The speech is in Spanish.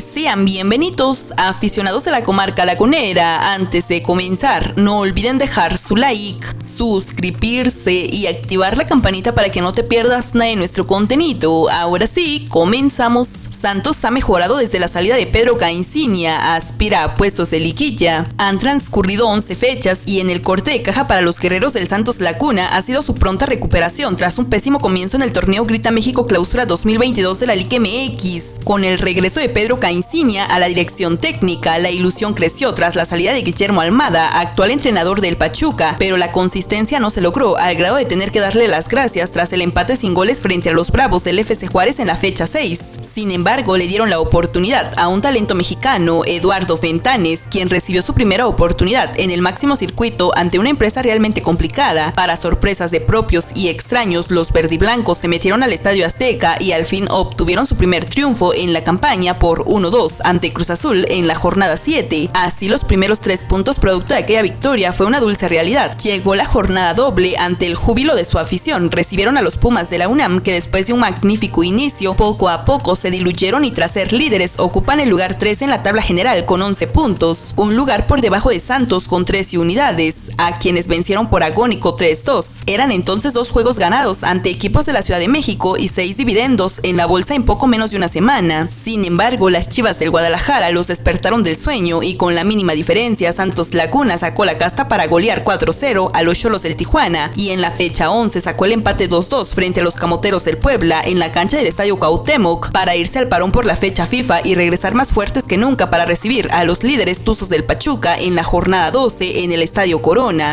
sean bienvenidos aficionados de la comarca lagunera. Antes de comenzar, no olviden dejar su like, suscribirse y activar la campanita para que no te pierdas nada de nuestro contenido. Ahora sí, comenzamos. Santos ha mejorado desde la salida de Pedro Caicinia, aspira a puestos de liquilla. Han transcurrido 11 fechas y en el corte de caja para los guerreros del Santos Laguna ha sido su pronta recuperación tras un pésimo comienzo en el torneo Grita México Clausura 2022 de la Liga MX. Con el regreso de Pedro Caicinia a la dirección técnica, la ilusión creció tras la salida de Guillermo Almada, actual entrenador del Pachuca, pero la consistencia no se logró al grado de tener que darle las gracias tras el empate sin goles frente a los Bravos del FC Juárez en la fecha 6. Sin embargo, le dieron la oportunidad a un talento mexicano, Eduardo Fentanes, quien recibió su primera oportunidad en el máximo circuito ante una empresa realmente complicada. Para sorpresas de propios y extraños, los verdiblancos se metieron al Estadio Azteca y al fin obtuvieron su primer triunfo en la campaña por 1-2 ante Cruz Azul en la jornada 7. Así los primeros tres puntos producto de aquella victoria fue una dulce realidad. Llegó la jornada doble ante el júbilo de su afición. Recibieron a los Pumas de la UNAM que después de un magnífico inicio, poco a poco se diluyeron y tras ser líderes ocupan el lugar 3 en la tabla general con 11 puntos, un lugar por debajo de Santos con 13 unidades, a quienes vencieron por agónico 3-2. Eran entonces dos juegos ganados ante equipos de la Ciudad de México y seis dividendos en la bolsa en poco menos de una semana. Sin embargo, las Chivas del Guadalajara los despertaron del sueño y con la mínima diferencia Santos Laguna sacó la casta para golear 4-0 a los Cholos del Tijuana y en la fecha 11 sacó el empate 2-2 frente a los Camoteros del Puebla en la cancha del Estadio Cuauhtémoc para irse al parón por la fecha FIFA y regresar más fuertes que nunca para recibir a los líderes tuzos del Pachuca en la jornada 12 en el Estadio Corona.